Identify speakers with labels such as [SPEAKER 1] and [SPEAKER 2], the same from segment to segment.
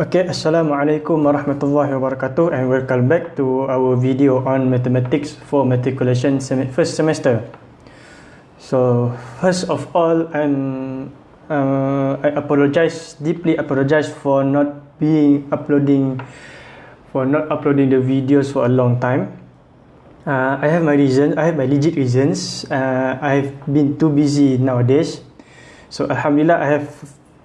[SPEAKER 1] Okay, Assalamualaikum warahmatullahi wabarakatuh and welcome back to our video on mathematics for matriculation sem first semester. So, first of all, I'm uh, I apologize, deeply apologize for not being uploading, for not uploading the videos for a long time. Uh, I have my reason, I have my legit reasons. Uh, I've been too busy nowadays. So, Alhamdulillah, I have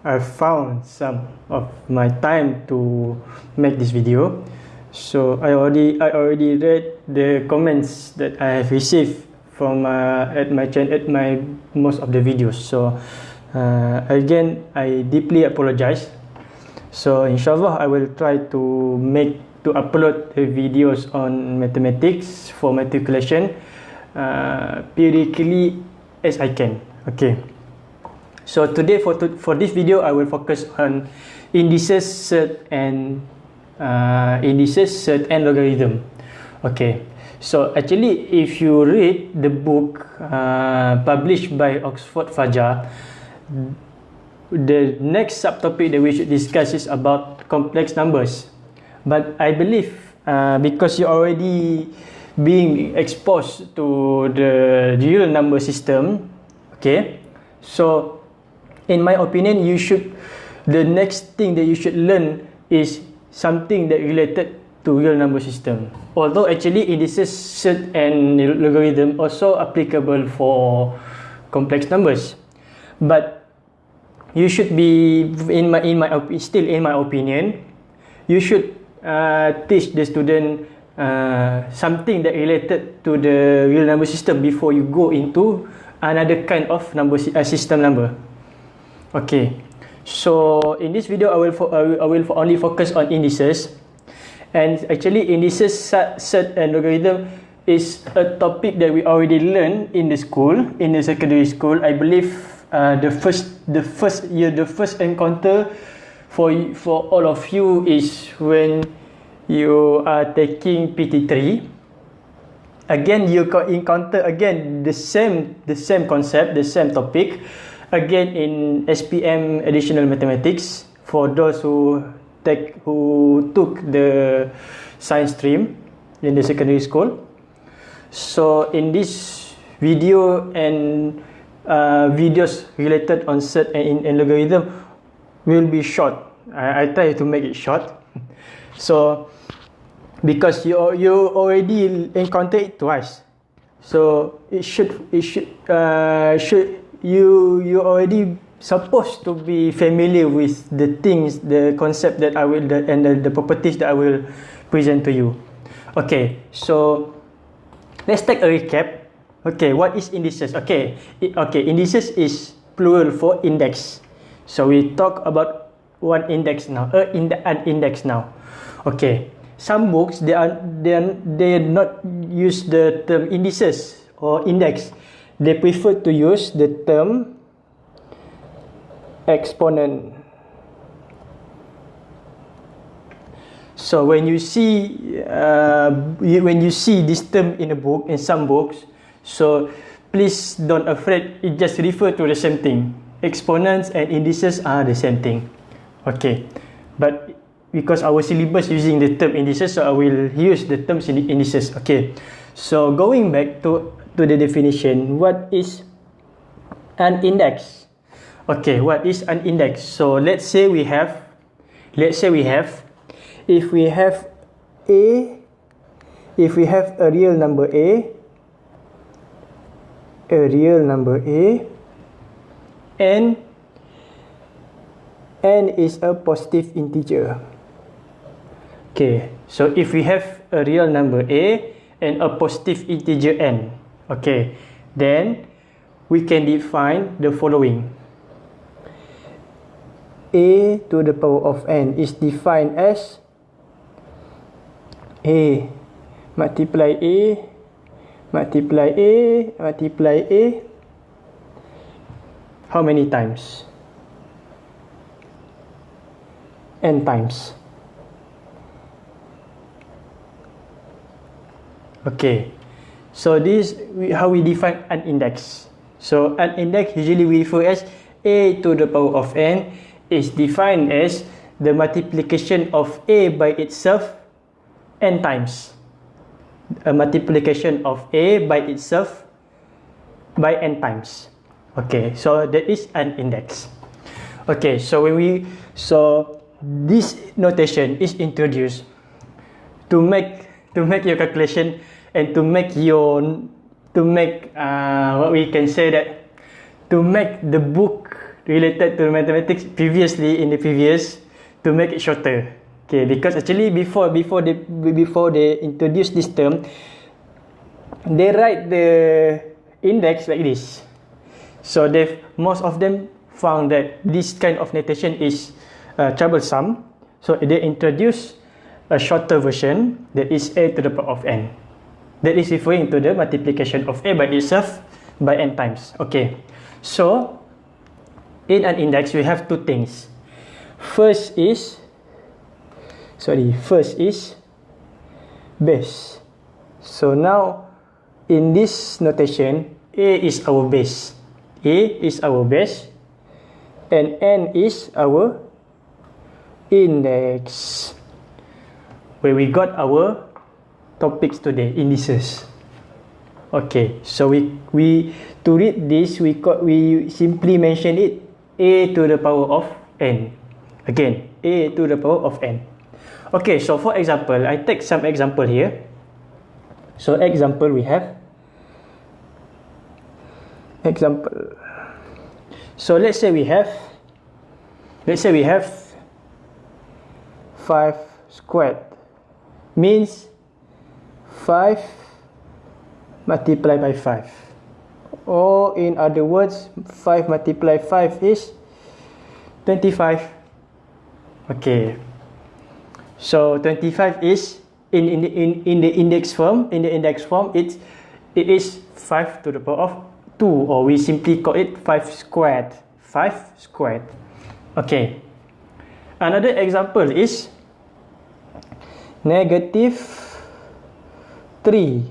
[SPEAKER 1] I found some of my time to make this video. So I already I already read the comments that I have received from uh, at my channel at my most of the videos. So uh, again I deeply apologize. So inshallah I will try to make to upload the videos on mathematics for matriculation uh, periodically as I can. Okay. So today for to, for this video, I will focus on indices, surd, and uh, indices, surd, and logarithm. Okay. So actually, if you read the book uh, published by Oxford Fajar, the next subtopic that we should discuss is about complex numbers. But I believe uh, because you already being exposed to the real number system, okay. So in my opinion you should the next thing that you should learn is something that related to real number system. Although actually indices surd and logarithm also applicable for complex numbers. But you should be in my in my still in my opinion you should uh, teach the student uh, something that related to the real number system before you go into another kind of number uh, system number Okay, so in this video I will I will, I will only focus on indices, and actually indices, surd, and logarithm is a topic that we already learned in the school in the secondary school. I believe uh, the first the first year the first encounter for for all of you is when you are taking PT3 again you encounter again the same the same concept the same topic again in SPM additional mathematics for those who take who took the science stream in the secondary school. So in this video and uh, videos related on surd and in and logarithm will be short. I, I try to make it short. So because you you already encountered it twice. So it should it should uh, should you you already supposed to be familiar with the things the concept that I will the, and the, the properties that I will present to you. Okay so let's take a recap. Okay what is indices? Okay it, okay indices is plural for index. So we talk about one index now uh, in the an index now. Okay some books they are they are they not use the term indices or index they prefer to use the term exponent. So when you see uh, when you see this term in a book in some books, so please don't afraid. It just refer to the same thing. Exponents and indices are the same thing. Okay, but because our syllabus using the term indices, so I will use the terms in indices. Okay, so going back to to the definition. What is an index? Okay what is an index? So let's say we have let's say we have if we have a if we have a real number a a real number a and n is a positive integer. Okay so if we have a real number a and a positive integer n Okay, then we can define the following. A to the power of n is defined as A multiply A multiply A multiply A how many times? n times. Okay. So this how we define an index. So an index usually we refer as a to the power of n is defined as the multiplication of a by itself n times. A multiplication of a by itself by n times. Okay, so that is an index. Okay, so when we so this notation is introduced to make to make your calculation and to make your to make uh, what we can say that to make the book related to mathematics previously in the previous to make it shorter. Okay, because actually before before they before they introduce this term, they write the index like this. So they most of them found that this kind of notation is uh, troublesome. So they introduce a shorter version that is a to the power of n. That is referring to the multiplication of a by itself by n times. Okay, so in an index we have two things. First is sorry first is base so now in this notation a is our base a is our base and n is our index where we got our topics today indices okay so we we to read this we got we simply mention it a to the power of n again a to the power of n Okay, so for example, I take some example here. So example we have. Example. So let's say we have. Let's say we have five squared. Means five multiplied by five. Or in other words, five multiplied five is twenty-five. Okay. So 25 is in in the in, in the index form in the index form it's it is 5 to the power of 2 or we simply call it 5 squared 5 squared okay another example is negative 3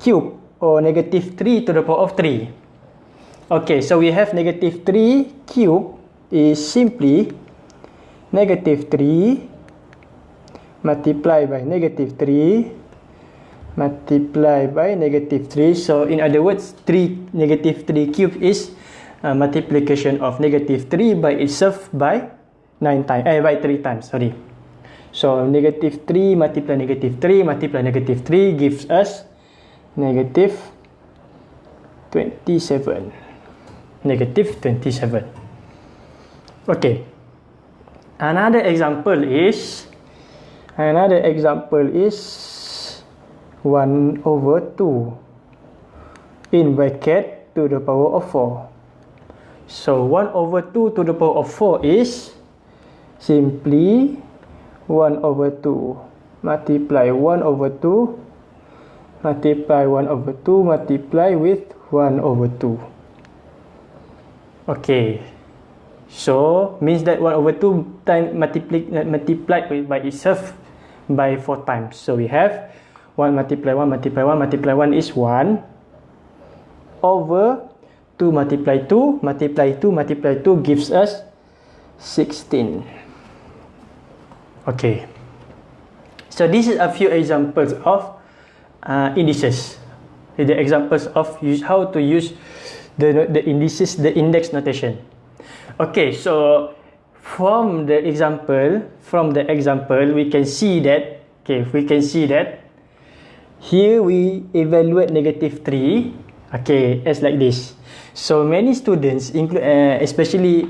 [SPEAKER 1] cube or negative 3 to the power of 3 okay so we have negative 3 cube is simply negative 3 multiply by negative 3 multiply by negative 3 so in other words 3 negative 3 cube is a multiplication of negative 3 by itself by 9 times eh by 3 times sorry so negative 3 multiply negative 3 multiply negative 3 gives us negative 27 negative 27 okay. Another example is Another example is 1 over 2 in bracket to the power of 4. So 1 over 2 to the power of 4 is simply 1 over 2 multiply 1 over 2 multiply 1 over 2 multiply with 1 over 2. Okay. So means that 1 over 2 time multiply multiplied by itself by 4 times. So we have 1 multiply 1 multiply 1 multiply 1 is 1 over 2 multiply 2 multiply 2 multiply 2 gives us 16. Okay. So this is a few examples of uh, indices. The examples of use, how to use the, the indices, the index notation. Okay, so from the example from the example we can see that okay we can see that here we evaluate negative 3 okay as like this so many students include uh, especially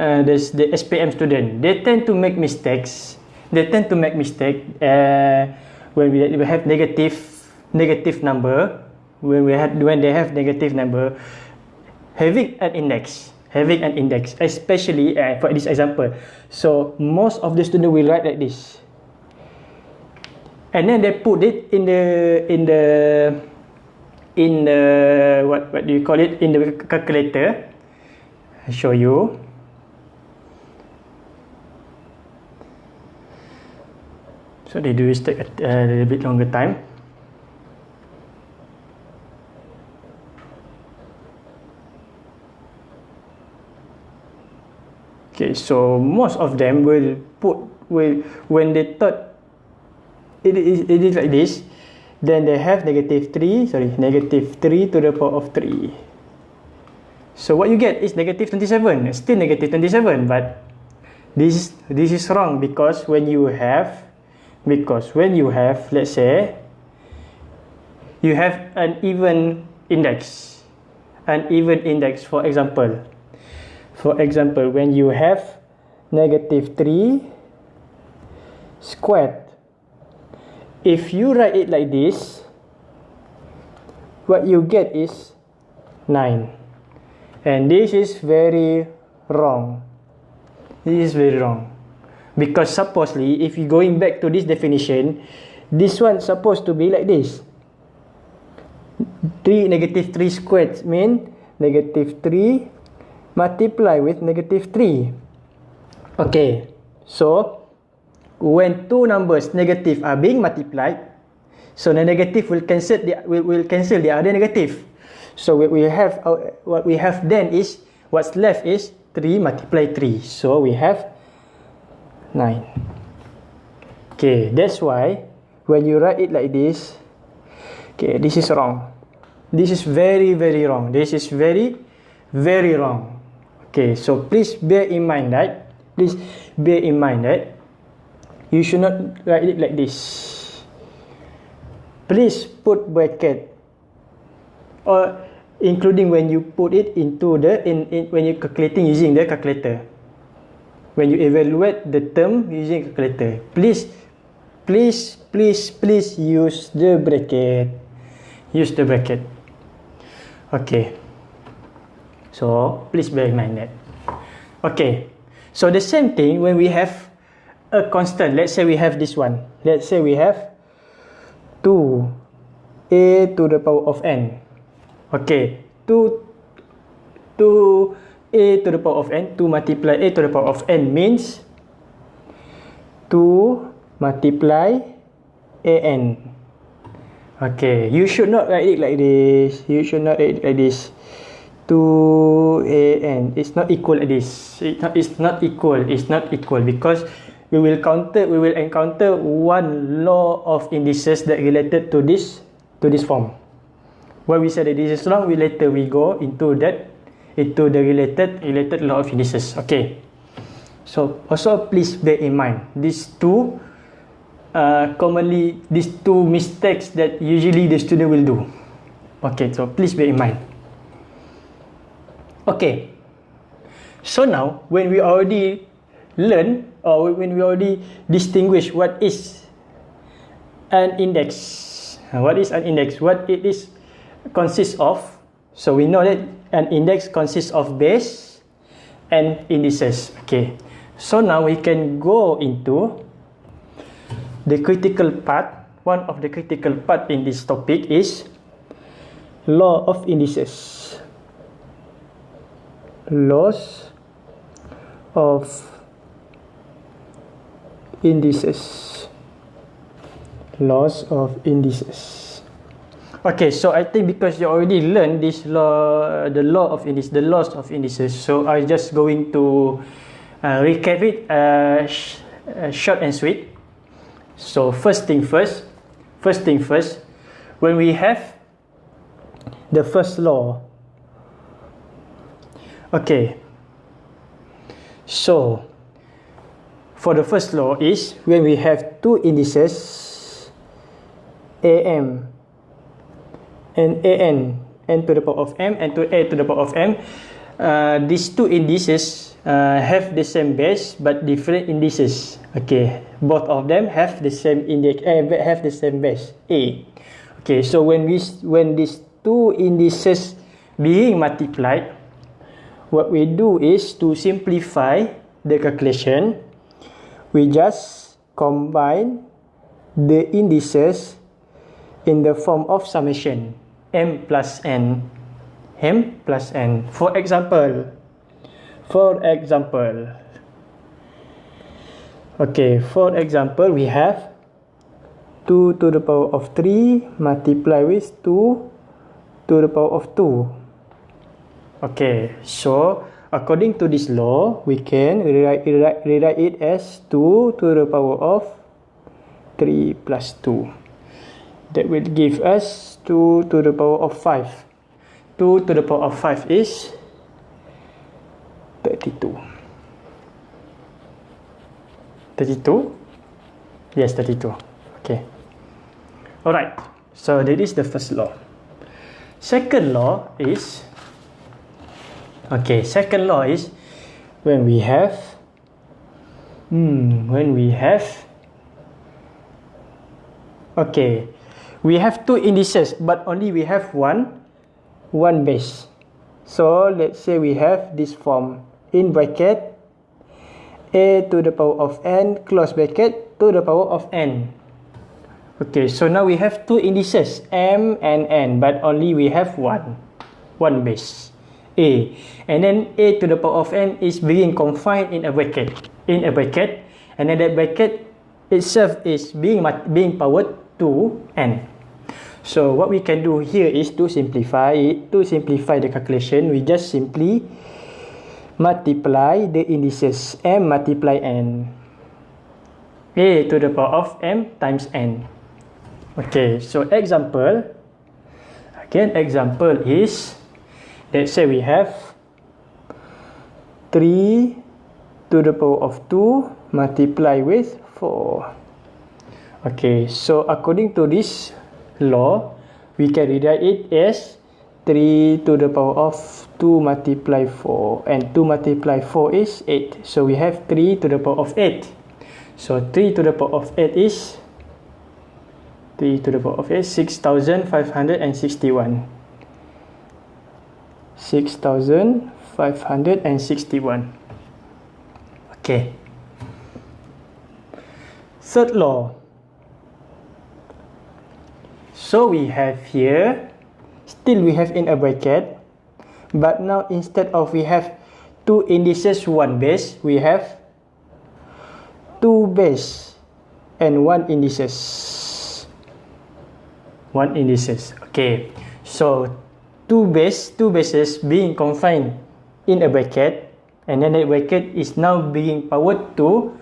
[SPEAKER 1] uh, the, the SPM student. They tend to make mistakes. They tend to make mistake uh, when we, we have negative negative number when we have when they have negative number having an index having an index especially uh, for this example. So most of the student will write like this. And then they put it in the in the in the what what do you call it? In the calculator. I show you so they do take a, a little bit longer time Okay, so most of them will put will when they thought it is it is like this, then they have negative three. Sorry, negative three to the power of three. So what you get is negative twenty seven. Still negative twenty seven, but this this is wrong because when you have because when you have let's say you have an even index an even index for example. For example when you have negative 3 squared if you write it like this what you get is 9 and this is very wrong. This is very wrong because supposedly if you going back to this definition this one supposed to be like this. 3 negative 3 squared mean negative 3 multiply with negative 3 okay so when two numbers negative are being multiplied so the negative will cancel the will, will cancel the other negative. So what we have uh, what we have then is what's left is 3 multiply 3 so we have 9 okay that's why when you write it like this okay this is wrong. This is very very wrong. This is very very wrong. Okay so please bear in mind that please bear in mind that you should not write it like this. Please put bracket or including when you put it into the in, in when you calculating using the calculator when you evaluate the term using calculator please please please please use the bracket. Use the bracket. Okay. So please bear in mind that. Okay. So the same thing when we have a constant. Let's say we have this one. Let's say we have 2 a to the power of n. Okay. 2 2 a to the power of n 2 multiply a to the power of n means 2 multiply a n. Okay you should not write it like this. You should not write it like this. 2 a n. It's not equal like this. It not, it's not equal. It's not equal because we will counter we will encounter one law of indices that related to this to this form. When we say that this is wrong we later we go into that into the related related law of indices okay. So also please bear in mind these two uh, commonly these two mistakes that usually the student will do. Okay so please bear in mind. Okay. So now when we already learn or when we already distinguish what is an index what is an index? What it is consists of so we know that an index consists of base and indices. Okay. So now we can go into the critical part. One of the critical part in this topic is law of indices. Laws of indices. Laws of indices Okay, so I think because you already learned this law, the law of indices, the laws of indices, so I'm just going to uh, recap it uh, sh uh, short and sweet. So first thing first, first thing first, when we have the first law, okay, so for the first law is when we have two indices, AM and an n. To the power of m and to a to the power of m. Uh, these two indices uh, have the same base but different indices. Okay both of them have the same index uh, have the same base. A. Okay so when we when these two indices being multiplied what we do is to simplify the calculation. We just combine the indices in the form of summation m plus n m plus n for example for example okay for example we have 2 to the power of 3 multiply with 2 to the power of 2 okay so according to this law, we can rewrite, rewrite, rewrite it as 2 to the power of 3 plus 2. That will give us 2 to the power of 5. 2 to the power of 5 is 32. 32? Yes, 32. Okay. Alright, so that is the first law. Second law is Okay, second law is when we have hmm when we have okay we have two indices but only we have one one base. So let's say we have this form. In bracket a to the power of n close bracket to the power of n. Okay so now we have two indices m and n but only we have one one base. A. And then a to the power of n is being confined in a bracket in a bracket. And then that bracket itself is being being powered to n so what we can do here is to simplify it. To simplify the calculation we just simply multiply the indices m multiply n. A to the power of m times n. Okay so example again example is let's say we have 3 to the power of 2 multiply with 4 okay so according to this law we can rewrite it as 3 to the power of 2 multiply 4 and 2 multiply 4 is 8 so we have 3 to the power of 8 so 3 to the power of 8 is 3 to the power of 8 6561 6,561. Okay. Third law. So we have here, still we have in a bracket, but now instead of we have two indices, one base, we have two base and one indices. One indices. Okay. So two base two bases being confined in a bracket and then that bracket is now being powered to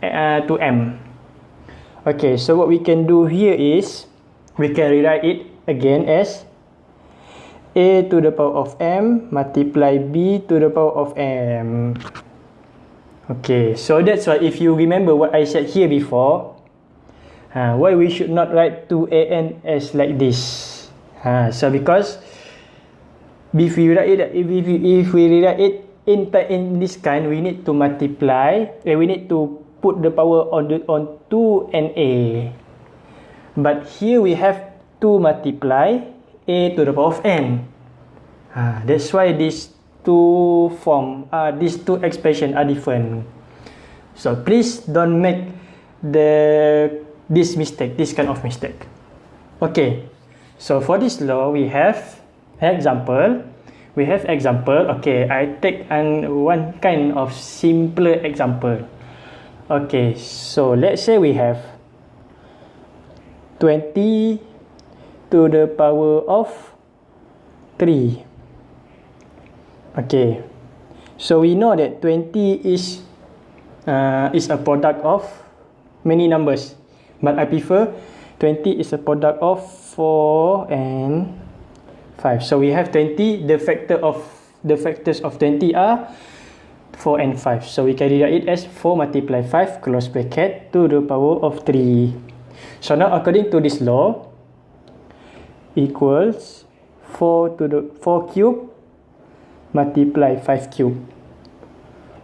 [SPEAKER 1] uh, to m okay so what we can do here is we can rewrite it again as a to the power of m multiply b to the power of m. Okay so that's why if you remember what i said here before uh, why we should not write 2an as like this? Ha, so because if we write it if we, if we rewrite it in in this kind we need to multiply and we need to put the power on the on 2 and a but here we have to multiply a to the power of n ha, that's why these two form uh, these two expression are different so please don't make the this mistake this kind of mistake okay So for this law, we have example. We have example. Okay, I take an one kind of simpler example. Okay, so let's say we have 20 to the power of 3. Okay, so we know that 20 is uh, is a product of many numbers, but I prefer 20 is a product of 4 and 5 so we have 20 the factor of the factors of 20 are 4 and 5 so we can write it as 4 multiply 5 close bracket to the power of 3 so now according to this law equals 4 to the 4 cube multiply 5 cube.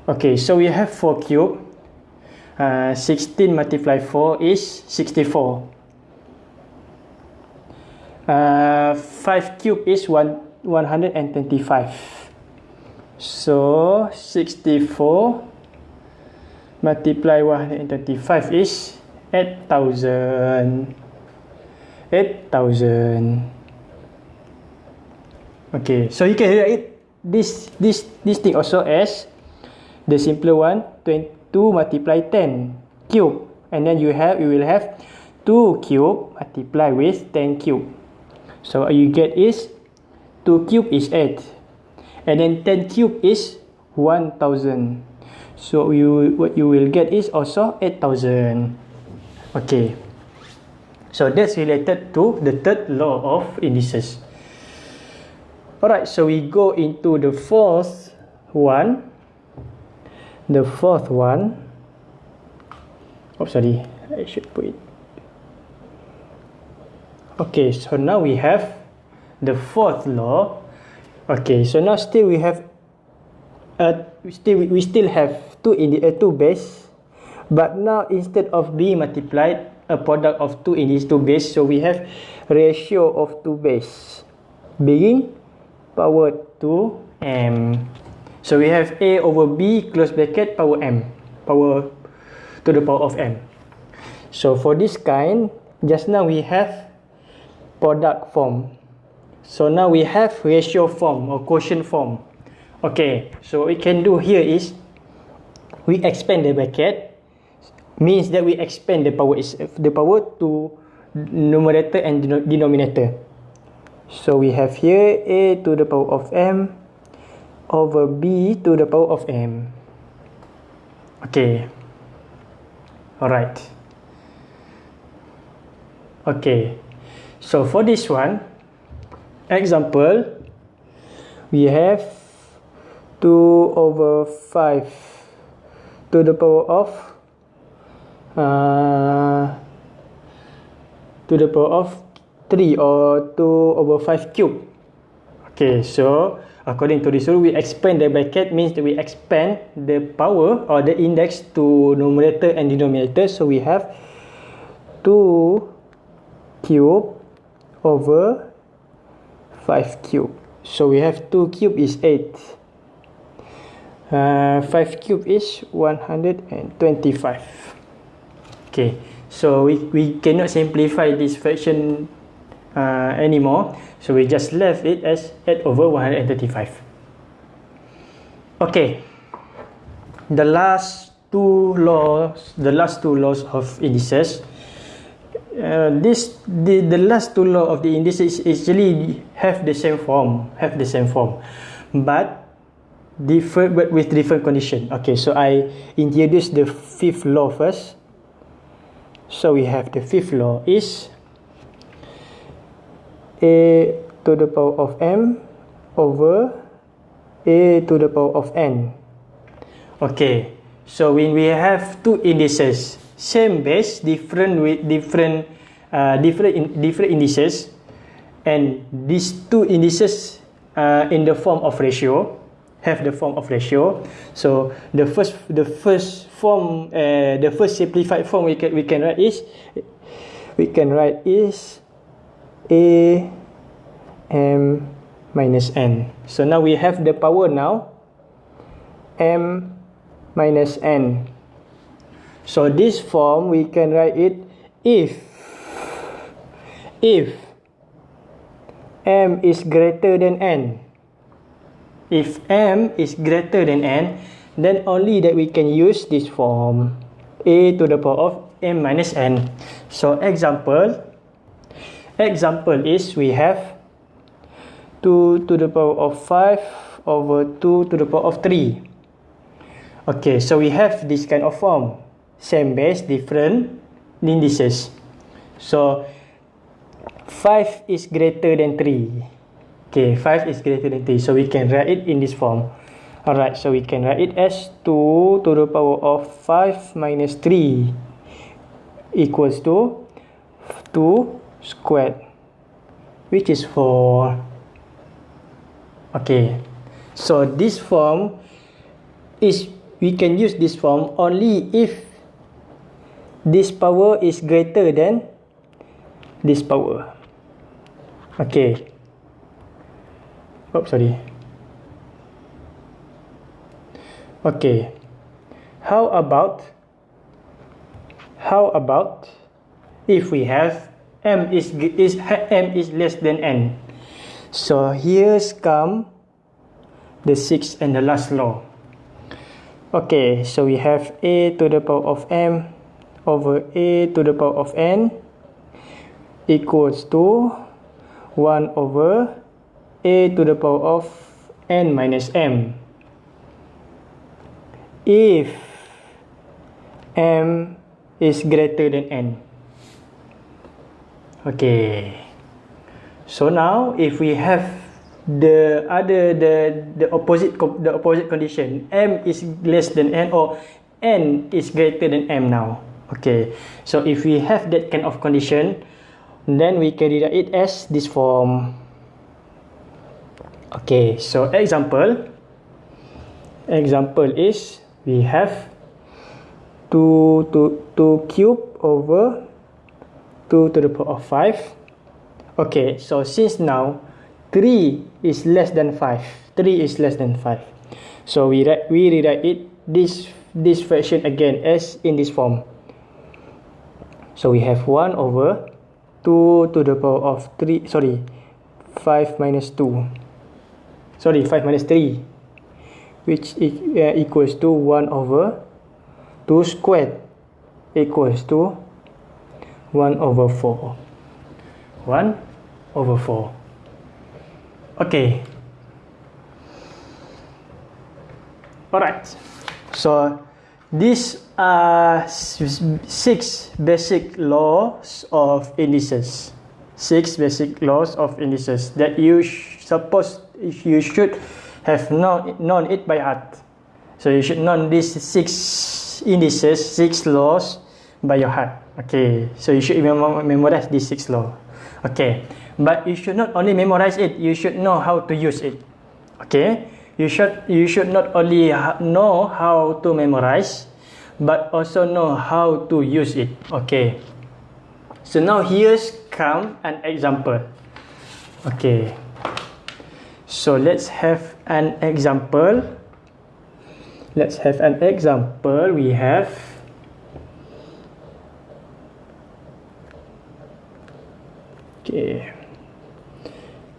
[SPEAKER 1] Okay so we have 4 cube. Uh, 16 multiply 4 is 64 uh, 5 cube is 1, 125 so 64 multiply 125 is 8000 8000 okay so you can write this this this thing also as the simpler one 22 multiply 10 cube. And then you have you will have 2 cube multiply with 10 cube. So what you get is 2 cube is 8 and then 10 cube is 1000 so you what you will get is also 8000 okay. So that's related to the third law of indices. Alright so we go into the fourth one. The fourth one. Oh sorry. I should put it. Okay so now we have the fourth law. Okay so now still we have uh, still we still have two in the uh, two base but now instead of being multiplied a product of two in these two base so we have ratio of two base. Being power 2 m. So we have a over b close bracket power m power to the power of m. So for this kind just now we have product form. So now we have ratio form or quotient form. Okay so what we can do here is we expand the bracket means that we expand the power is the power to numerator and denominator. So we have here a to the power of m over b to the power of m. Okay. All right okay. So for this one, example, we have 2 over 5 to the power of uh, to the power of 3 or 2 over 5 cube. Okay, so according to this rule, we expand the bracket means that we expand the power or the index to numerator and denominator. So we have 2 cube over 5 cube. So we have 2 cube is 8. Uh, 5 cube is 125. Okay, so we, we cannot simplify this fraction uh, anymore. So we just left it as 8 over 135. Okay, the last two laws, the last two laws of indices Uh, this the the last two law of the indices actually have the same form have the same form but different but with different condition okay so i introduce the fifth law first so we have the fifth law is a to the power of m over a to the power of n. Okay so when we have two indices same base different with different uh, different in, different indices and these two indices uh, in the form of ratio have the form of ratio. So the first the first form uh, the first simplified form we can we can write is we can write is a m minus n so now we have the power now m minus n So this form we can write it if if m is greater than n. If m is greater than n, then only that we can use this form a to the power of m minus n. So example example is we have 2 to the power of 5 over 2 to the power of 3. Okay, so we have this kind of form same base, different indices. So 5 is greater than 3. Okay, 5 is greater than 3. So we can write it in this form. Alright, so we can write it as 2 to the power of 5 minus 3 equals to 2 squared, which is 4. Okay, so this form is, we can use this form only if this power is greater than this power. Okay. Oh, sorry. Okay. How about how about if we have m is is m is less than n. So here's come the sixth and the last law. Okay, so we have a to the power of m over a to the power of n equals to 1 over a to the power of n minus m. If m is greater than n. Okay. So now if we have the other the the opposite the opposite condition m is less than n or n is greater than m now okay so if we have that kind of condition then we can write it as this form okay so example example is we have 2 to 2 cube over 2 to the power of 5 okay so since now 3 is less than 5 3 is less than 5 so we write we rewrite it this this fraction again as in this form. So we have 1 over 2 to the power of 3 sorry 5 minus 2 sorry 5 minus 3 which uh, equals to 1 over 2 squared equals to 1 over 4 1 over 4 Okay. Alright. So these are six basic laws of indices. Six basic laws of indices that you suppose if you should have known, known it by heart. So you should know these six indices, six laws by your heart. Okay. So you should memorize these six laws. Okay. but you should not only memorize it you should know how to use it okay you should you should not only know how to memorize but also know how to use it okay so now here's come an example okay so let's have an example. Let's have an example. We have okay.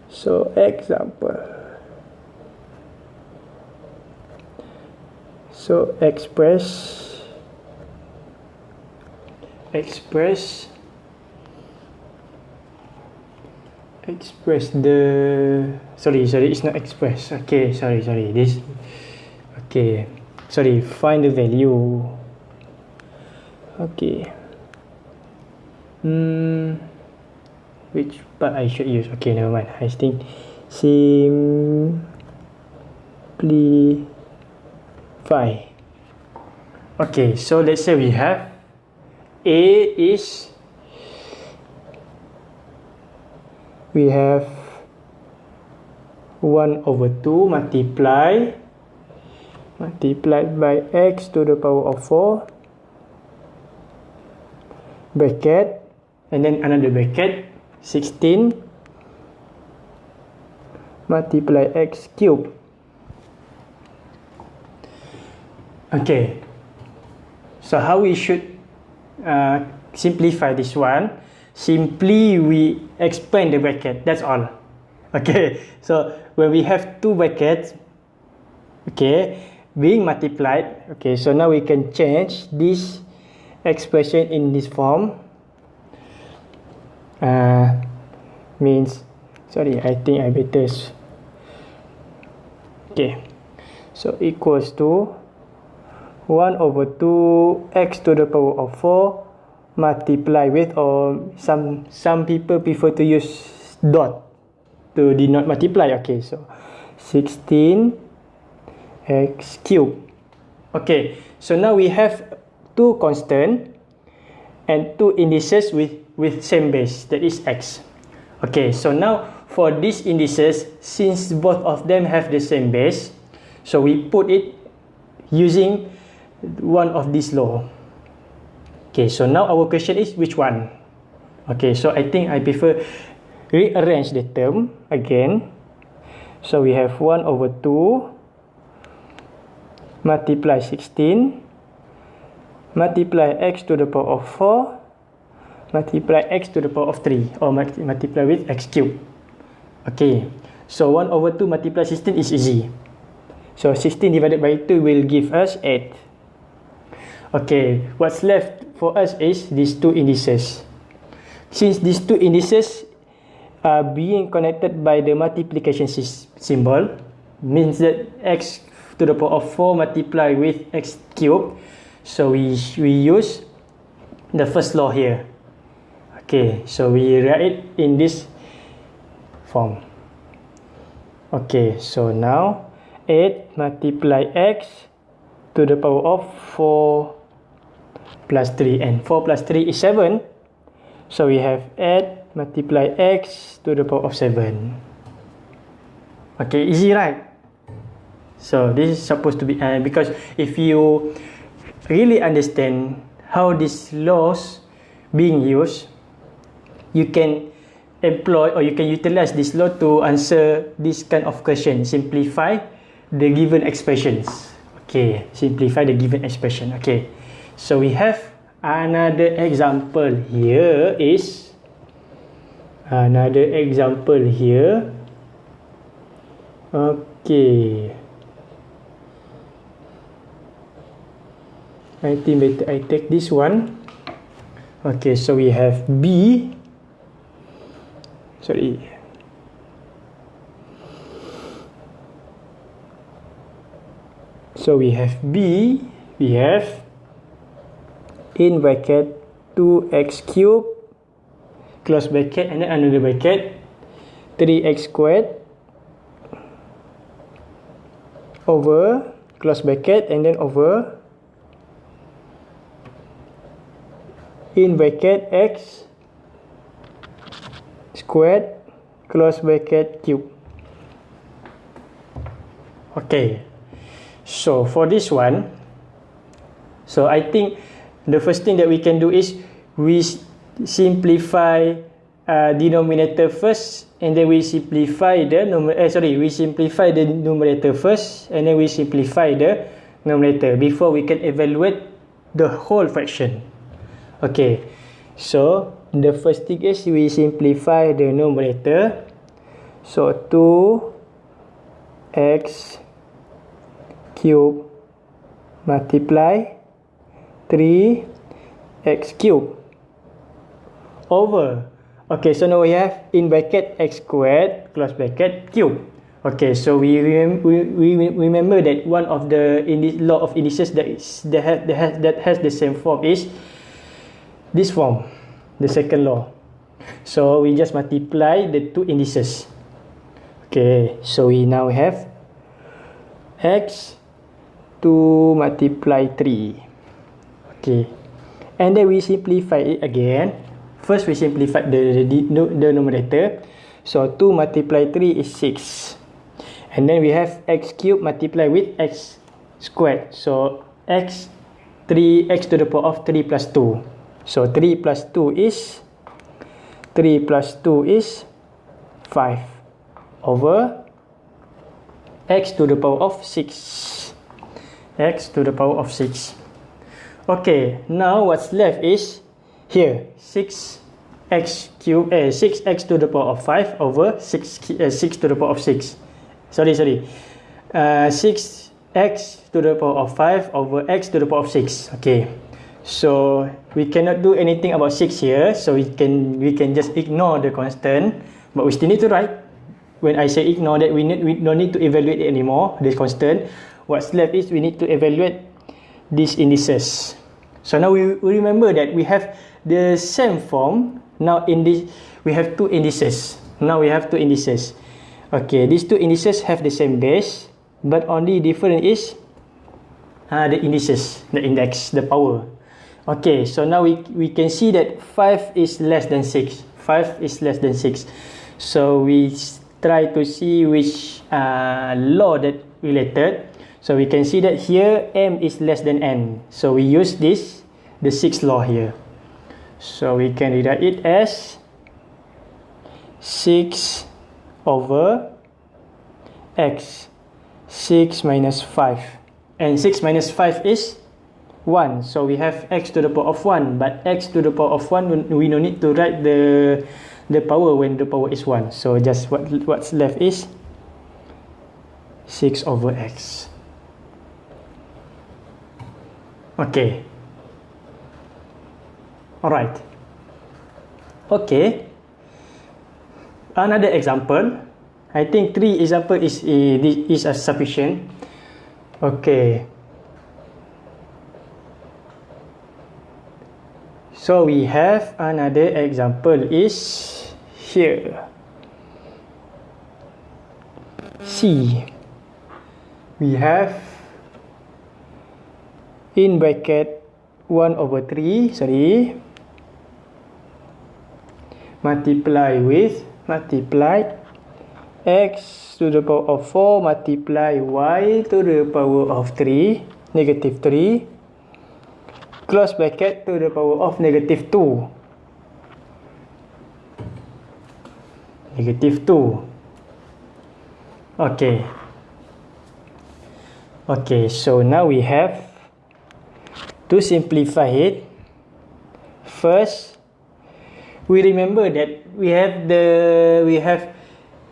[SPEAKER 1] So example. So express. Express express the sorry sorry it's not express. Okay sorry sorry this okay sorry find the value. Okay. Hmm which part I should use? Okay never mind. I think simplify. Okay so let's say we have A is we have 1 over 2 multiply multiplied by x to the power of 4 bracket and then another bracket 16 multiply x cube okay. So how we should uh, simplify this one simply we expand the bracket that's all. Okay so when we have two brackets okay being multiplied okay so now we can change this expression in this form. Uh, means sorry I think I better okay so equals to 1 over 2 x to the power of 4 multiply with or some some people prefer to use dot to denote multiply. Okay so 16 x cube. Okay so now we have two constant and two indices with with same base. That is x. Okay so now for these indices since both of them have the same base so we put it using one of these law okay so now our question is which one? Okay so i think i prefer rearrange the term again. So we have 1 over 2 multiply 16 multiply x to the power of 4 multiply x to the power of 3 or multiply with x cube. Okay so 1 over 2 multiply 16 is easy. So 16 divided by 2 will give us 8 okay what's left for us is these two indices. Since these two indices are being connected by the multiplication symbol means that x to the power of 4 multiply with x cube so we we use the first law here. Okay so we write it in this form. Okay so now 8 multiply x to the power of 4 plus 3 and 4 plus 3 is 7 so we have 8 multiply x to the power of 7 okay easy right? So this is supposed to be uh, because if you really understand how these laws being used you can employ or you can utilize this law to answer this kind of question. Simplify the given expressions. Okay simplify the given expression. Okay so we have another example here is another example here. Okay. I think better I take this one. Okay so we have B. Sorry. So we have B we have in bracket 2x cube close bracket and then another bracket 3x squared over close bracket and then over in bracket x squared close bracket cube. Okay. So for this one so i think the first thing that we can do is we simplify uh, denominator first and then we simplify the eh, sorry we simplify the numerator first and then we simplify the numerator before we can evaluate the whole fraction Okay, so the first thing is we simplify the numerator. So 2x cube multiply 3x cubed over. Okay, so now we have in bracket x squared plus bracket cube. Okay, so we, rem we, we remember that one of the law of indices that is that has that has, that has the same form is this form, the second law. So we just multiply the two indices. Okay, so we now have x 2 multiply 3. Okay, and then we simplify it again. First we simplify the, the, the numerator. So 2 multiply 3 is 6. And then we have x cube multiply with x squared. So x 3x to the power of 3 plus 2. So 3 plus 2 is 3 plus 2 is 5 over x to the power of 6 x to the power of 6 okay now what's left is here 6 x cube eh, 6x to the power of 5 over 6 uh, 6 to the power of 6 sorry sorry uh, 6x to the power of 5 over x to the power of 6 okay So we cannot do anything about 6 here. So we can we can just ignore the constant. But we still need to write. When I say ignore that, we, need, we don't need to evaluate it anymore, this constant. What's left is we need to evaluate these indices. So now we, we remember that we have the same form. Now in this, we have two indices. Now we have two indices. Okay, these two indices have the same base. But only different is uh, the indices, the index, the power. Okay, so now we, we can see that 5 is less than 6. 5 is less than 6. So we try to see which uh, law that related. So we can see that here m is less than n. So we use this, the 6th law here. So we can write it as 6 over x. 6 minus 5. And 6 minus 5 is 1 so we have x to the power of 1 but x to the power of 1 we no need to write the the power when the power is 1 so just what what's left is 6 over x okay all right okay another example I think three example is is a sufficient. Okay. So we have another example is here. C. We have in bracket 1 over 3, sorry, multiply with, multiply x to the power of 4 multiply y to the power of 3 negative 3 close bracket to the power of negative 2 negative 2 okay. Okay so now we have to simplify it first we remember that we have the we have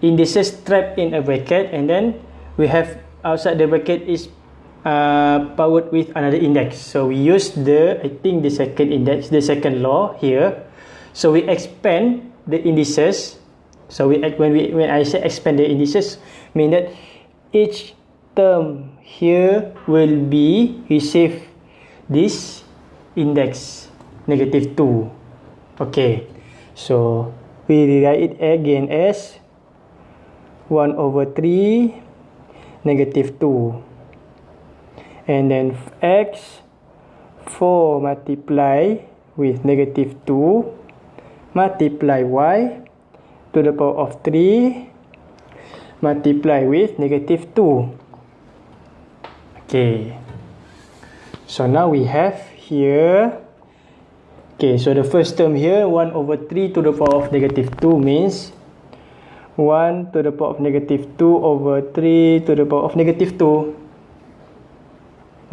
[SPEAKER 1] indices trapped in a bracket and then we have outside the bracket is uh, powered with another index. So we use the I think the second index the second law here. So we expand the indices. So we when we when I say expand the indices mean that each term here will be receive this index negative 2 okay so we rewrite it again as 1 over 3 negative 2 and then x 4 multiply with negative 2 multiply y to the power of 3 multiply with negative 2 okay so now we have here okay so the first term here 1 over 3 to the power of negative 2 means 1 to the power of negative 2 over 3 to the power of negative 2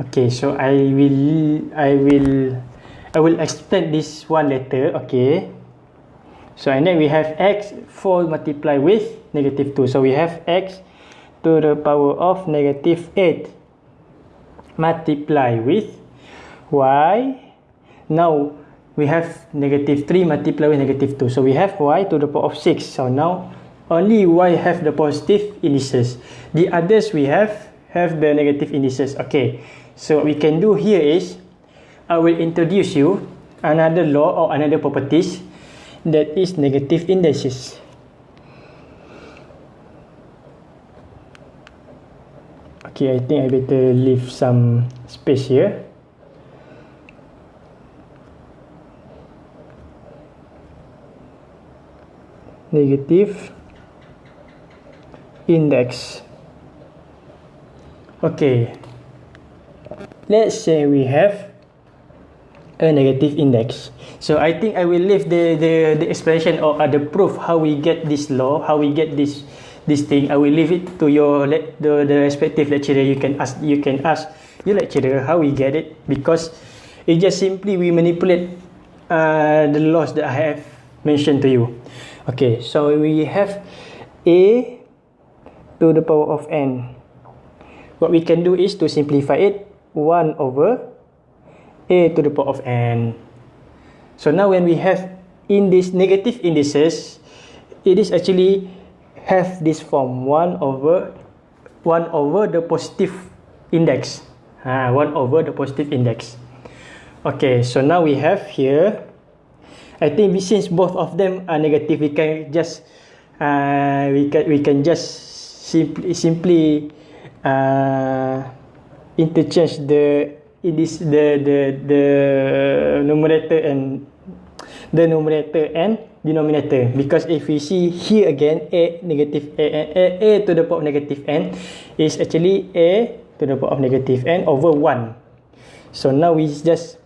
[SPEAKER 1] okay so i will i will i will extend this one later okay. So and then we have x 4 multiply with negative 2 so we have x to the power of negative 8 multiply with y. Now we have negative 3 multiply with negative 2 so we have y to the power of 6 so now only y have the positive indices. The others we have have the negative indices. Okay. So what we can do here is i will introduce you another law or another properties that is negative indices okay i think i better leave some space here. Negative. Index. Okay. Let's say we have a negative index. So i think i will leave the the the explanation or uh, the proof how we get this law how we get this this thing i will leave it to your the the respective lecturer you can ask you can ask your lecturer how we get it because it just simply we manipulate uh, the laws that i have mentioned to you okay so we have a to the power of n. What we can do is to simplify it 1 over a to the power of n. So now when we have in this negative indices, it is actually have this form 1 over 1 over the positive index. Ha, 1 over the positive index. Okay, so now we have here, I think since both of them are negative, we can just uh, we can we can just simply simply uh, interchange the this the the the numerator and the numerator and denominator because if we see here again a negative a, a, a to the power of negative n is actually a to the power of negative n over 1 so now we just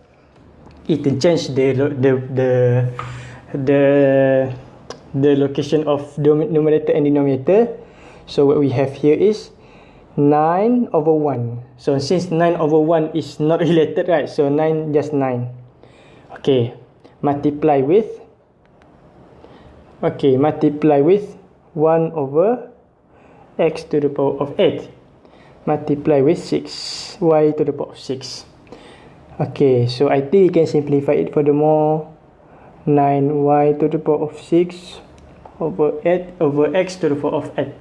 [SPEAKER 1] interchange the the the the the location of the numerator and denominator So what we have here is 9 over 1. So since 9 over 1 is not related, right? So 9 just 9. Okay. Multiply with. okay multiply with 1 over x to the power of 8 multiply with 6 y to the power of 6 okay so I think you can simplify it furthermore. 9y to the power of 6 over 8 over x to the power of 8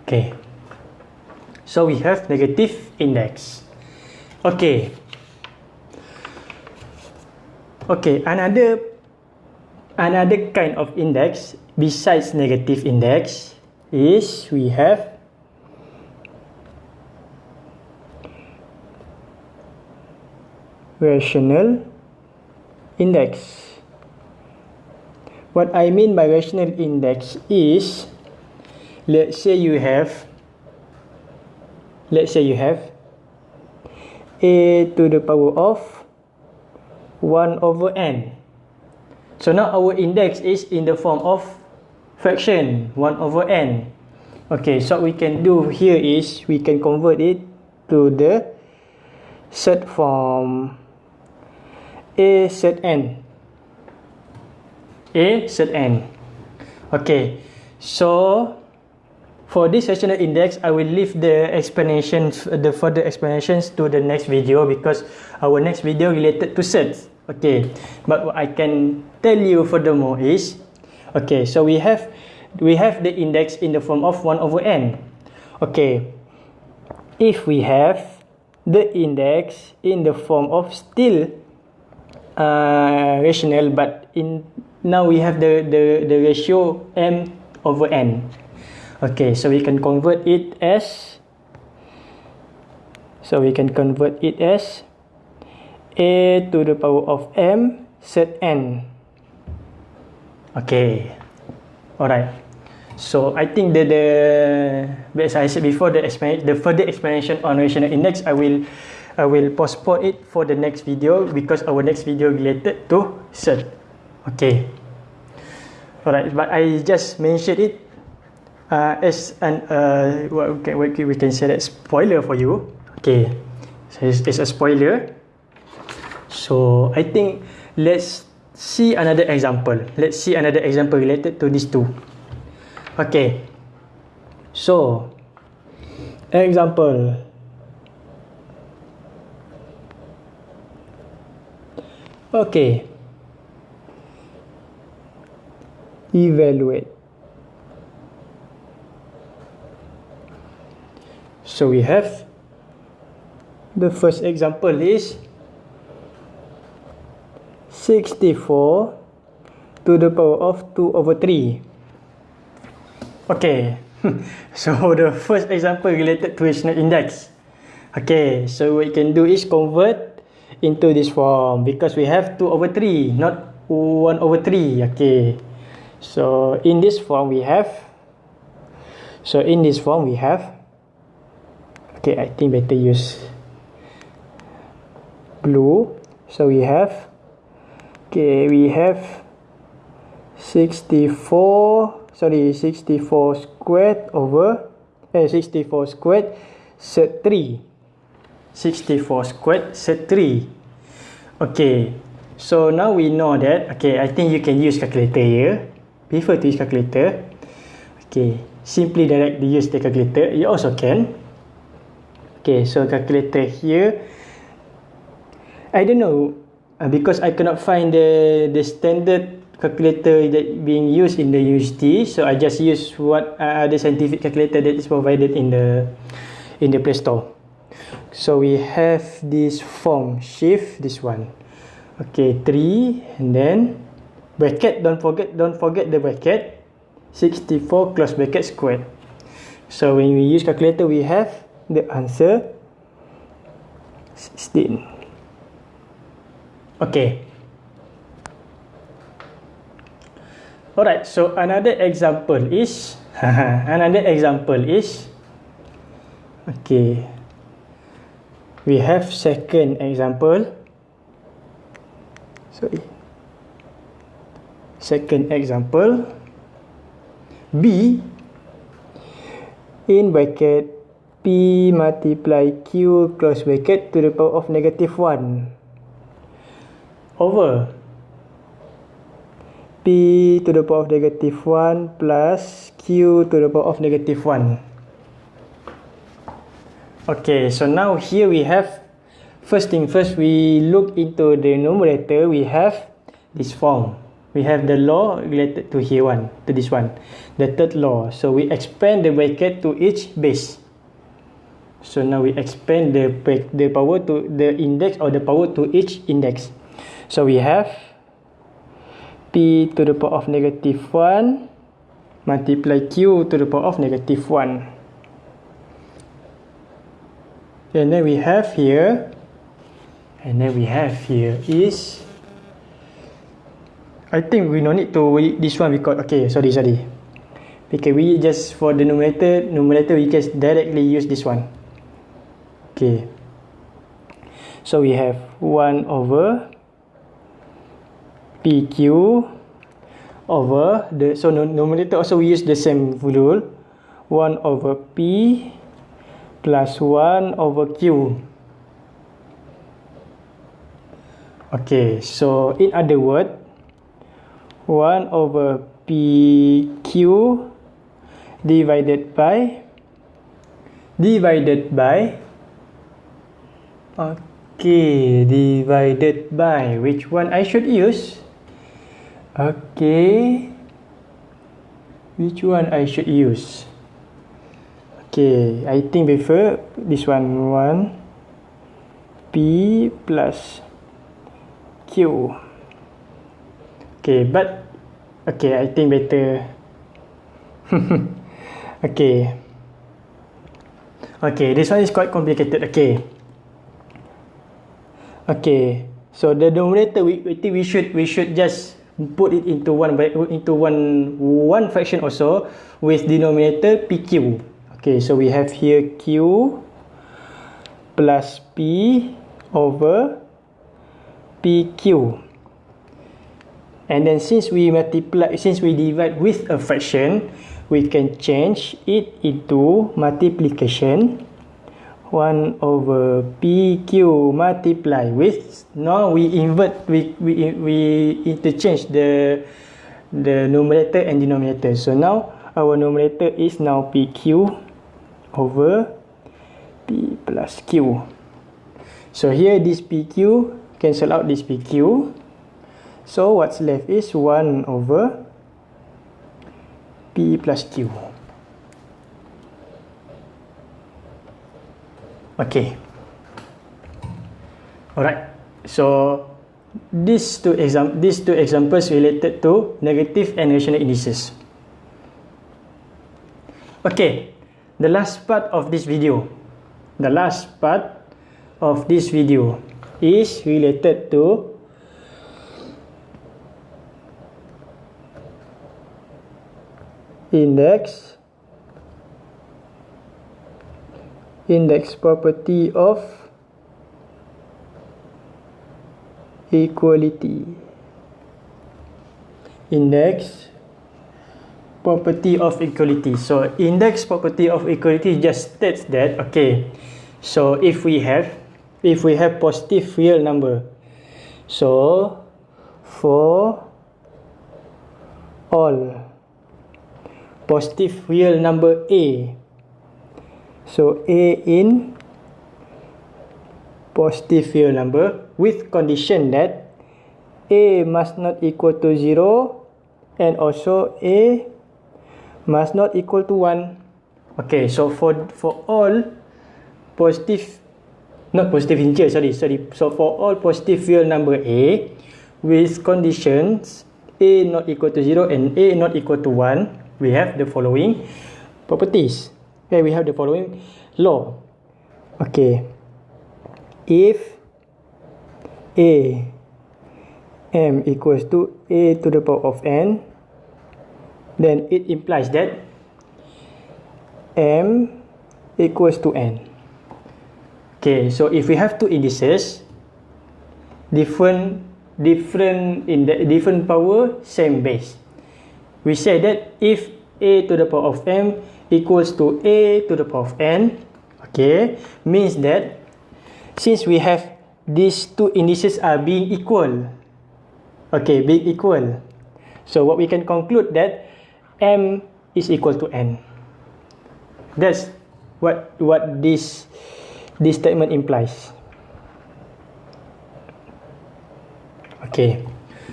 [SPEAKER 1] okay so we have negative index. Okay Okay, another another kind of index besides negative index is we have rational index. What I mean by rational index is let's say you have let's say you have a to the power of 1 over n. So now our index is in the form of fraction 1 over n. Okay, so what we can do here is we can convert it to the set form a set n a set n okay so for this rational index i will leave the explanations the further explanations to the next video because our next video related to sets okay but what i can tell you furthermore is okay so we have we have the index in the form of 1 over n. Okay if we have the index in the form of still uh, rational but in now we have the the the ratio m over n. Okay so we can convert it as so we can convert it as a to the power of m set n okay all right so i think the the as i said before the the further explanation on rational index i will I will postpone it for the next video because our next video related to cert. Okay. Alright, but I just mentioned it uh, as an uh, what we can, we can say that spoiler for you. Okay, so it's, it's a spoiler. So I think let's see another example. Let's see another example related to these two. Okay. So example. Okay. Evaluate. So we have the first example is 64 to the power of 2 over 3. Okay. so the first example related to rational index. Okay, so what you can do is convert into this form because we have 2 over 3 not 1 over 3 okay so in this form we have so in this form we have okay i think better use blue so we have okay we have 64 sorry 64 squared over eh 64 squared set 3 64 squared set 3 okay so now we know that okay i think you can use calculator here. Prefer to use calculator. Okay simply directly use the calculator. You also can. Okay so calculator here. I don't know uh, because i cannot find the the standard calculator that being used in the university so i just use what uh, the scientific calculator that is provided in the in the play store. So we have this form shift this one. Okay 3 and then bracket don't forget don't forget the bracket. 64 close bracket squared. So when we use calculator we have the answer 16 okay. Alright so another example is another example is okay. We have second example. Sorry. Second example. B in bracket p multiply q close bracket to the power of negative 1 over. P to the power of negative 1 plus q to the power of negative 1 Okay, so now here we have first thing first we look into the numerator we have this form. We have the law related to here one to this one. The third law. So we expand the bracket to each base. So now we expand the the power to the index or the power to each index so we have p to the power of negative 1 multiply q to the power of negative 1 and then we have here and then we have here is I think we no need to this one because okay sorry sorry. Because we just for the numerator numerator we just directly use this one. Okay. So we have 1 over pq over the so numerator also we use the same rule 1 over p plus 1 over q. Okay, so in other word, 1 over PQ divided by divided by okay divided by which one I should use okay which one I should use okay I think prefer this one 1 P plus Q. Okay, but okay, I think better. okay. Okay, this one is quite complicated. Okay. Okay. So the numerator we, we think we should we should just put it into one into one one fraction also with denominator PQ. Okay, so we have here Q plus P over PQ. And then since we multiply, since we divide with a fraction, we can change it into multiplication. 1 over PQ multiply with, now we invert, we, we, we interchange the, the numerator and denominator. So now our numerator is now PQ over P plus Q. So here this PQ cancel out this PQ. So what's left is 1 over P plus Q. Okay. Alright. So these two exam these two examples related to negative and rational indices. Okay. The last part of this video. The last part of this video is related to index index property of equality index property of equality so index property of equality just states that okay so if we have if we have positive real number. So, for all positive real number A, so A in positive real number with condition that A must not equal to 0 and also A must not equal to 1. Okay, so for for all positive not positive integer sorry sorry so for all positive real number a with conditions a not equal to 0 and a not equal to 1 we have the following properties okay we have the following. Law. Okay. If a m equals to a to the power of n then it implies that m equals to n. Okay, so if we have two indices, different different in the different power, same base. We say that if a to the power of m equals to a to the power of n, okay, means that since we have these two indices are being equal, okay, being equal, so what we can conclude that m is equal to n. That's what what this this statement implies. Okay,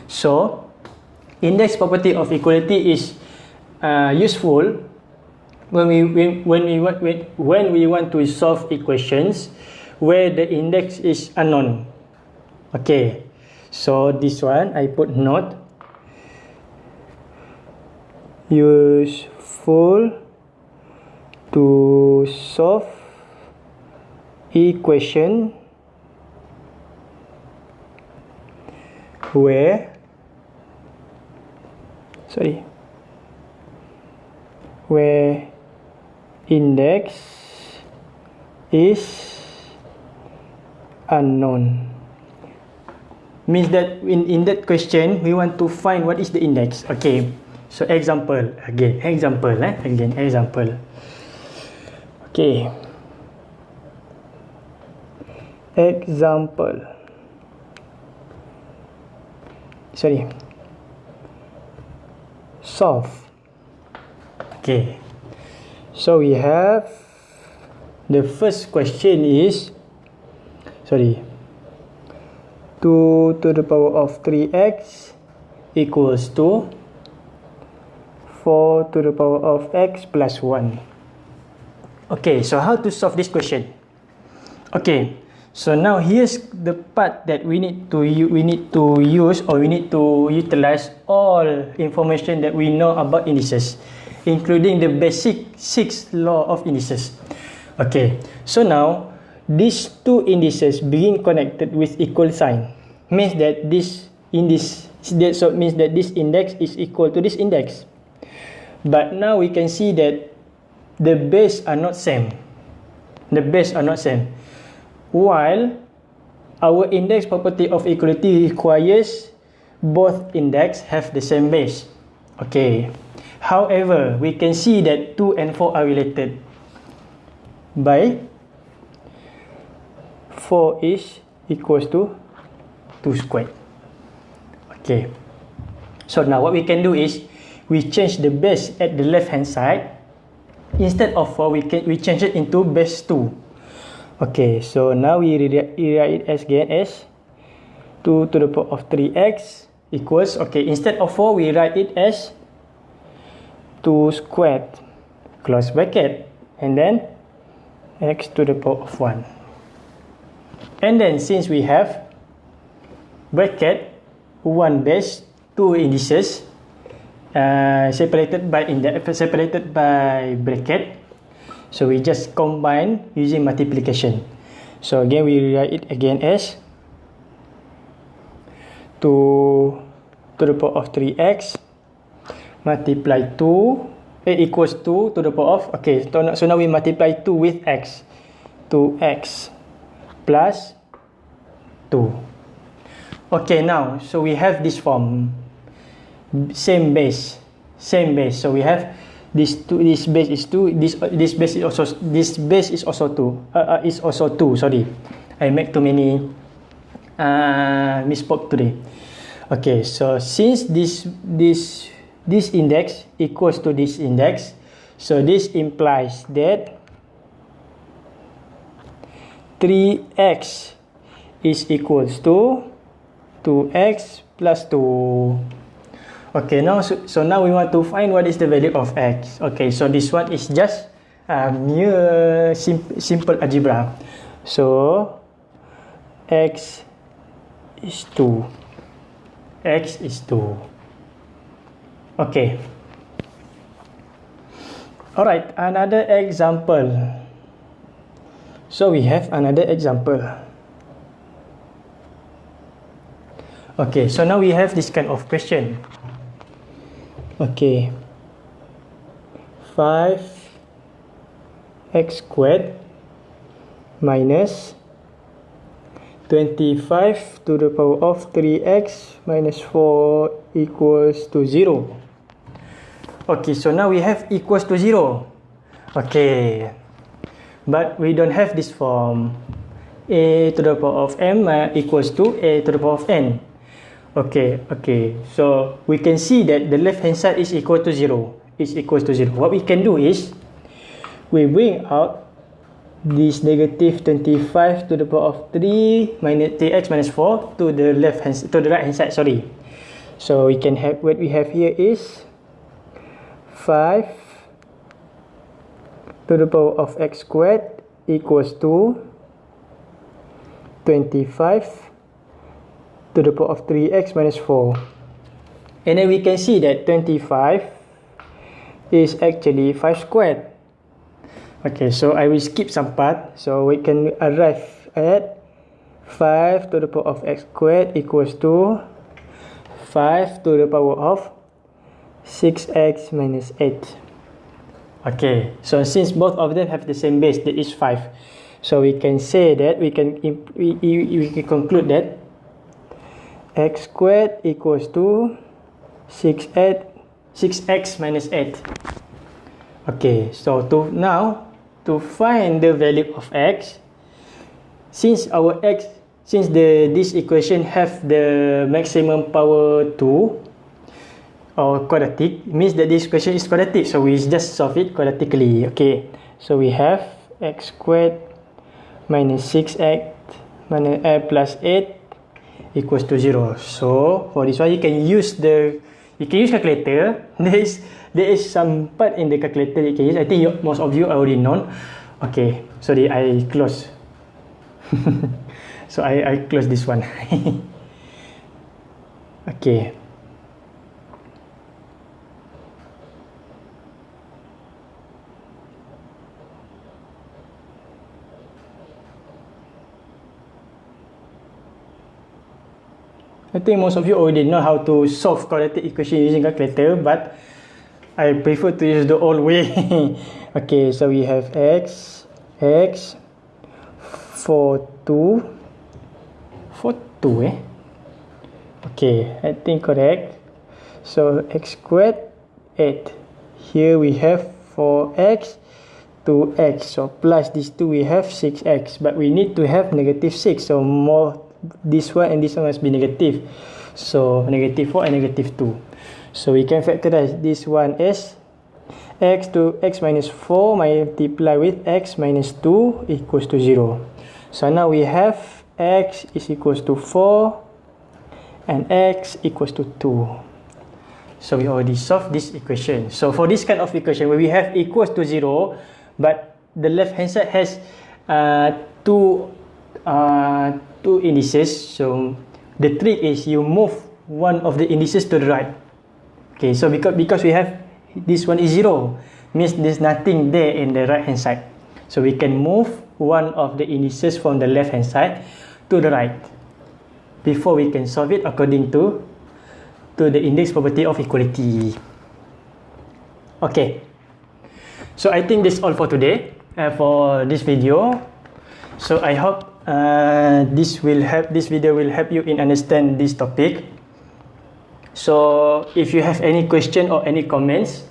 [SPEAKER 1] so index property of equality is uh, useful when we when, we want when, when we want to solve equations where the index is unknown. Okay so this one i put note useful to solve equation where sorry where index is unknown. Means that in in that question we want to find what is the index. Okay so example again example eh? Again example. Okay. Example. Sorry. Solve. Okay so we have the first question is sorry 2 to the power of 3x equals to 4 to the power of x plus 1 okay so how to solve this question? Okay So now here's the part that we need to we need to use or we need to utilize all information that we know about indices, including the basic six law of indices. Okay, so now these two indices being connected with equal sign means that this index that so means that this index is equal to this index. But now we can see that the base are not same. The base are not same while our index property of equality requires both index have the same base okay however we can see that 2 and 4 are related. By 4 is equals to 2 squared. Okay. So now what we can do is we change the base at the left hand side. Instead of 4 we can we change it into base 2 Okay, so now we rewrite it as again as 2 to the power of 3x equals, okay, instead of 4, we write it as 2 squared, close bracket, and then x to the power of 1. And then since we have bracket, 1 base, 2 indices, uh, separated by index, separated by bracket, So we just combine using multiplication. So again we write it again as 2 to the power of 3x multiply 2 eh, equals 2 to the power of okay so now, so now we multiply 2 with x. 2x plus 2 okay now so we have this form. Same base same base. So we have this two this base is two this this base is also this base is also two uh, uh, is also two sorry. I make too many uh misspoke today. Okay so since this this this index equals to this index so this implies that 3x is equals to 2x plus 2 Okay, now so, so now we want to find what is the value of x. Okay, so this one is just uh, mere sim simple algebra. So x is 2. x is 2. Okay. Alright, another example. So we have another example. Okay, so now we have this kind of question. Okay. 5 x squared minus 25 to the power of 3x minus 4 equals to 0. Okay, so now we have equals to 0. Okay. But we don't have this form. a to the power of m uh, equals to a to the power of n. Okay, okay. So we can see that the left hand side is equal to zero. Is equal to zero. What we can do is we bring out this negative 25 to the power of 3 minus 3x minus 4 to the left hand to the right hand side. Sorry. So we can have what we have here is 5 to the power of x squared equals to 25 to the power of 3x minus 4. And then we can see that 25 is actually 5 squared. Okay, so I will skip some part. So we can arrive at 5 to the power of x squared equals to 5 to the power of 6x minus 8. Okay, so since both of them have the same base, that is 5. So we can say that we can we, we can conclude that x squared equals to 6 8 6x minus 8. Okay, so to now to find the value of x since our x since the this equation have the maximum power 2 or quadratic means that this question is quadratic so we just solve it quadratically okay? So we have x squared minus 6x minus uh, plus 8 equals to 0 so for this one you can use the you can use calculator. There is there is some part in the calculator you can use. I think you, most of you already know okay sorry I close. So I, I close this one. Okay I think most of you already know how to solve quadratic equation using calculator, but I prefer to use the old way. okay, so we have x, x, 4, 2, 4, 2 eh? Okay, I think correct. So x squared, 8. Here we have 4x, 2x. So plus these two we have 6x. But we need to have negative 6. So more this one and this one must be negative. So negative 4 and negative 2 so we can factorize this one as x to x minus 4 multiply with x minus 2 equals to 0 so now we have x is equals to 4 and x equals to 2 so we already solved this equation. So for this kind of equation where we have equals to 0 but the left hand side has uh, two uh, two indices. So the trick is you move one of the indices to the right. Okay so because because we have this one is zero means there's nothing there in the right hand side. So we can move one of the indices from the left hand side to the right before we can solve it according to to the index property of equality. Okay. So i think this all for today uh, for this video. So i hope uh, this will help this video will help you in understand this topic. So if you have any question or any comments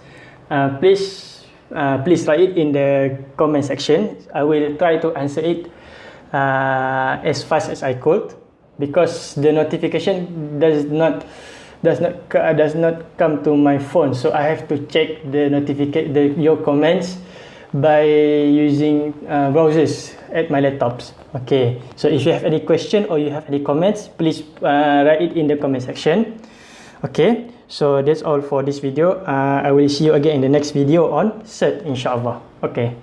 [SPEAKER 1] uh, please uh, please write it in the comment section. I will try to answer it uh, as fast as i could because the notification does not does not does not come to my phone. So i have to check the notification your comments by using uh, browsers at my laptops. Okay so if you have any question or you have any comments please uh, write it in the comment section. Okay so that's all for this video. Uh, i will see you again in the next video on cert inshallah. Okay